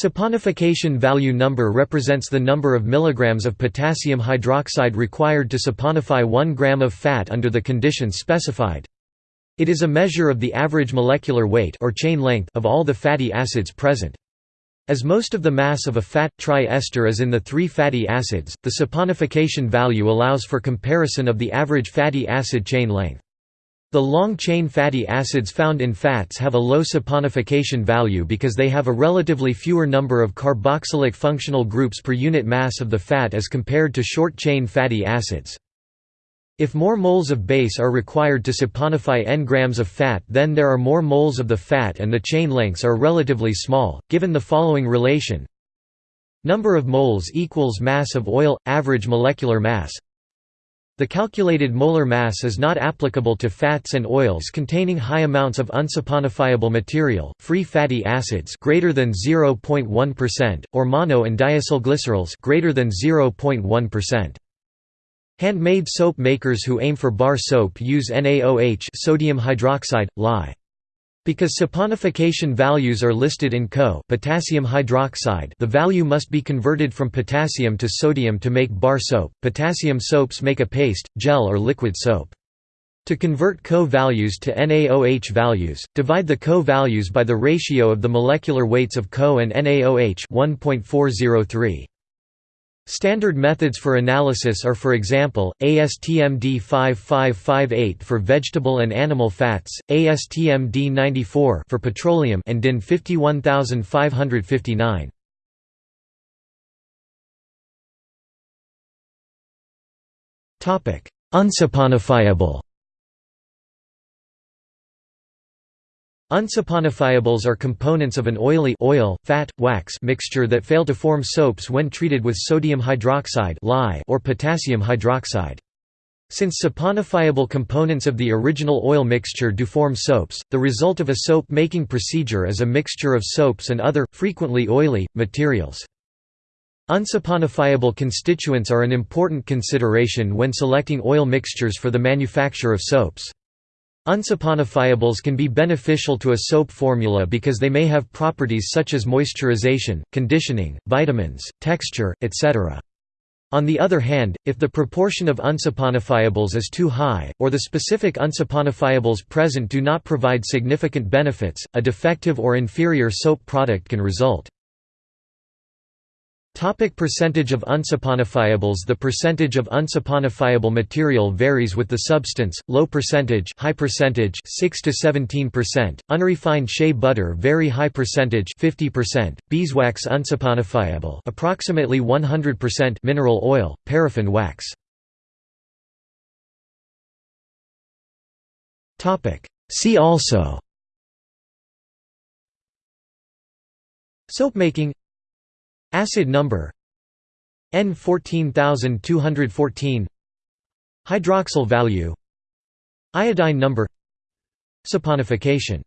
Saponification value number represents the number of milligrams of potassium hydroxide required to saponify 1 gram of fat under the conditions specified. It is a measure of the average molecular weight or chain length of all the fatty acids present. As most of the mass of a fat tri-ester is in the three fatty acids, the saponification value allows for comparison of the average fatty acid chain length. The long-chain fatty acids found in fats have a low saponification value because they have a relatively fewer number of carboxylic functional groups per unit mass of the fat as compared to short-chain fatty acids. If more moles of base are required to saponify n grams of fat then there are more moles of the fat and the chain lengths are relatively small, given the following relation Number of moles equals mass of oil, average molecular mass the calculated molar mass is not applicable to fats and oils containing high amounts of unsaponifiable material, free fatty acids greater than 0.1% or mono and diacylglycerols greater than 0.1%. Handmade soap makers who aim for bar soap use NaOH sodium hydroxide, lye. Because saponification values are listed in KOH potassium hydroxide the value must be converted from potassium to sodium to make bar soap. Potassium soaps make a paste, gel or liquid soap. To convert KOH values to NaOH values, divide the KOH values by the ratio of the molecular weights of KOH and NaOH 1.403. Standard methods for analysis are for example, ASTM D5558 for vegetable and animal fats, ASTM D94 for petroleum and DIN 51559. Topic: Unsaponifiables are components of an oily oil, fat, wax mixture that fail to form soaps when treated with sodium hydroxide or potassium hydroxide. Since saponifiable components of the original oil mixture do form soaps, the result of a soap-making procedure is a mixture of soaps and other, frequently oily, materials. Unsaponifiable constituents are an important consideration when selecting oil mixtures for the manufacture of soaps. Unsaponifiables can be beneficial to a soap formula because they may have properties such as moisturization, conditioning, vitamins, texture, etc. On the other hand, if the proportion of unsaponifiables is too high, or the specific unsaponifiables present do not provide significant benefits, a defective or inferior soap product can result. Topic percentage of unsaponifiables The percentage of unsaponifiable material varies with the substance, low percentage high percentage 6 to 17%, unrefined shea butter very high percentage 50%, beeswax unsaponifiable approximately 100% mineral oil, paraffin wax. See also. Soap making Acid number EN 14214 Hydroxyl value Iodine number Saponification